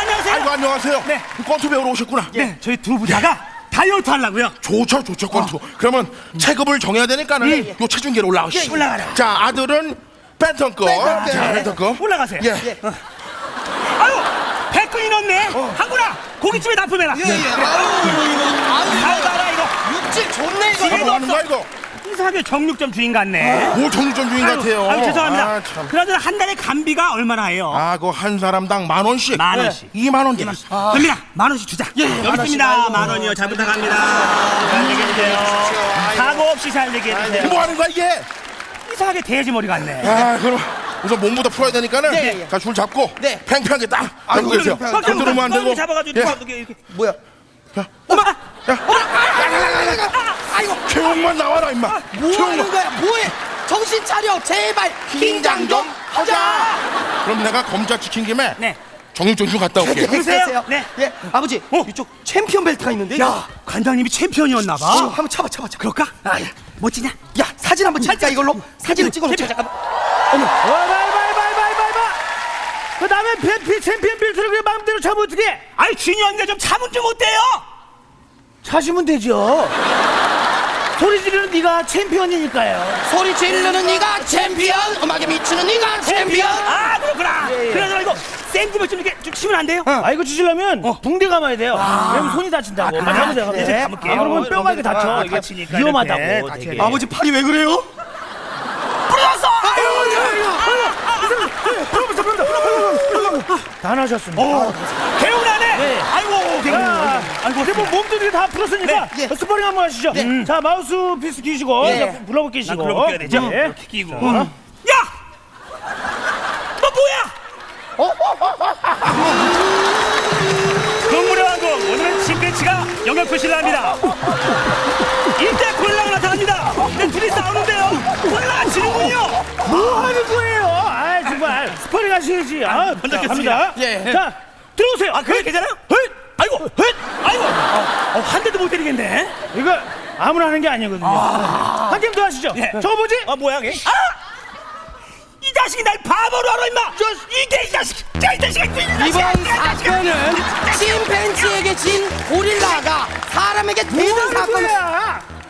안녕하세요. 아이고 안녕하세요. 네. 권투 배우러 오셨구나. 네, 저희 두 부자가 다이어트 하려고요. 좋죠, 좋죠, 권투. 그러면 체급을 정해야 되니까는 예. 요 체중계로 올라가시죠. 예, 올라가라. 자, 아들은 밴텀급. 밴텀. 자, 예. 밴텀급. 올라가세요. 예. 아유, 백근이 넘네. 한구나 고깃집에 납품해라. 예, 예. 아유, 이거, 이거. 아유, 아유, 봐라 이거. 육질 좋네, 이거. 집에 뭐 하는 거야 이거? 이 상하게 정육점 주인 같네. 뭐 정육점 주인 아유, 같아요. 아유, 죄송합니다. 아, 참. 그나저나 한 달에 관비가 얼마나 해요? 아, 그 한 사람당 만 원씩. 만 원씩. 이만원 되겠어. 갑니다. 만 원씩 주자. 여기 있습니다. 만 원이요. 잘 부탁합니다. 잘 얘기해 주세요. 사고 없이 잘 얘기해 주세요. 뭐 하는 거야 이게? 이상하게 돼지 머리 같네. 아, 그럼 우선 몸부터 풀어야 되니까는 네, 예. 자, 줄 잡고 네. 팽팽하게 딱 잡고 계세요. 팽팽하게. 안 들으면 안 되고. 잡아가지고 예. 누가 이렇게. 뭐야? 어머, 아이고, 최홍만 나와라 임마. 뭐 하는 최홍만. 거야? 뭐해? 정신 차려, 제발. 긴장 좀 하자. 그럼 내가 검자 지킨 김에 네. 정육점 좀 갔다 올게. 그러세요? 네. 예, 아버지, 이쪽 챔피언 벨트가 있는데. 야, 관장님이 챔피언이었나 어, 봐. 한번 잡아, 잡아, 잡아. 그럴까? 아, 야, 멋지냐? 야, 사진 한번 찍자 이걸로. 사진을 찍어놓자. 잠깐만. 어머, 바이바이바이바이바이바 그 다음에 뱀피 챔피언 빌트를 그냥 마음대로 잡으면 어떻게 아이 중요한데 좀 참은 좀 어때요? 차시면 되죠 소리 지르는 네가 챔피언이니까요 소리 지르는 네가 챔피언, 음악에 미치는 네가 챔피언. 아 그렇구나. 그래서 이거 샌드백 좀 이렇게 좀 치면 안 돼요? 아 이거 치시려면 붕대 감아야 돼요 왜냐면 손이 다친다고 아, 네, 네. 감을게요. 아, 그러면 뼈가 이렇게 다쳐 아, 이게 다치니까 위험하다고 이렇게 되게. 아버지 팔이 왜 그래요? 불렀어. 다 나셨습니다 개운하네. 네. 아이고 개운. 아, 아이고 근데 뭐 몸도 이렇게 다 풀었으니까 네, 예. 스파링 한번 하시죠 음. 자 마우스 피스 끼시고 예. 자, 글러브 끼시고 나 글러브 껴야 되죠? 네. 이렇게 끼고. 야, 너 뭐야? 동물의 왕국 오늘은 침팬치가 영역 표시를 합니다. 이때 곤라가 나타납니다. 근데 둘이 싸우는 하셔야지 아, 먼저 자. 갑니다 예. 자 들어오세요 아 그래 괜찮아요? 헐, 아이고, 헐, 아이고, 어, 한 대도 못 때리겠네. 이거 아무나 하는 게 아니거든요. 한 게임 더 하시죠. 예. 저거 뭐지? 아 뭐야 이게? 아! 이 자식이 날 바보로 알아 임마! 이게 이 자식! 자, 이 자식아! 이 이번 사건은 침팬지에게 진 고릴라가 사람에게 뭐 대는 사건.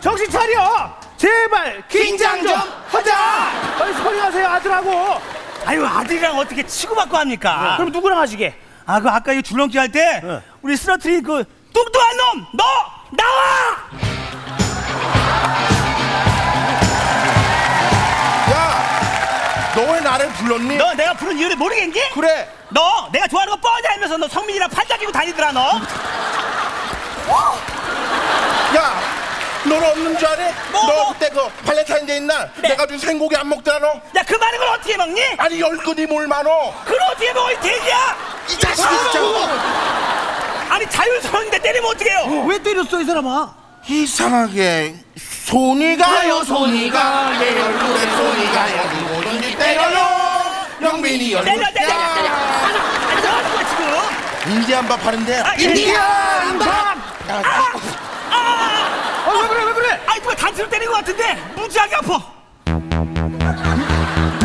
정신 차려. 제발 긴장 좀 하자. 빨리 스파링 하세요 아들하고. 아유 아들이랑 어떻게 치고받고 합니까? 그럼 누구랑 하시게? 아 그 아까 이 줄넘기 할때 네. 우리 쓰러트린 그 뚱뚱한 놈! 너! 나와! 야, 너왜 나를 불렀니? 너 내가 부른 이유를 모르겠니? 그래. 너 내가 좋아하는 거 뻔히 알면서 너 성민이랑 팔짱 끼고 다니더라 너 야, 너는 없는 줄 알아? 뭐, 너 뭐? 그때 그 발렌타인데이 날 내가 준 생고기 안 먹더라 너? 야 그 많은 걸 어떻게 먹니? 아니 열근이 뭘 많어? 그걸 어떻게 먹어 이 돼지야 이 자식이 진짜. 아니 자율성인데 때리면 어떡해요 왜 때렸어 이 사람아? 이상하게 손이 가요 손이 가요 내 얼굴에 손이 가요 누구든지 때려요 영민이 얼굴 때려 때려 때려 때려 하나 아니 너 하는 거야 지금 인디안 밥 하는데 아, 인디안 밥. 어왜 그래 왜 그래? 아이 누가 단추로 때린 것 같은데 무지하게 아파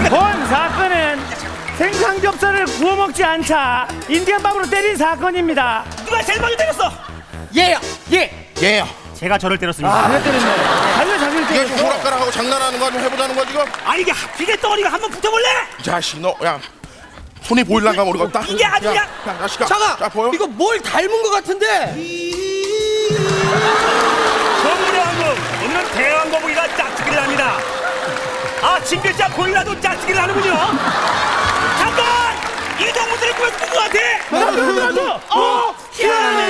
본 사건은 생삼겹살을 구워 먹지 않자 인디안 밥으로 때린 사건입니다. 누가 제일 먼저 때렸어 예요. 예. 얘야 제가 저를 때렸습니다 아, 때렸네. 자기가 자기를 이게 때렸어. 좀 오락가락하고 장난하는 거좀 해보자는 거 지금 아 이게 비계 덩어리가 한번 붙어볼래? 이 자식 너야 손이 보일란가 모르겠다 이게 아주 야, 그냥- 야 자식아 잠깐. 자 보여? 이거 뭘 닮은 것 같은데? 동물의 왕국 오늘은 대왕 거북이가 짝짓기를 합니다 아 징글자 고릴라도 짝짓기를 하는군요 잠깐 이 동물들을 구해서 본것 같아 나도 나도. 어, 희한해.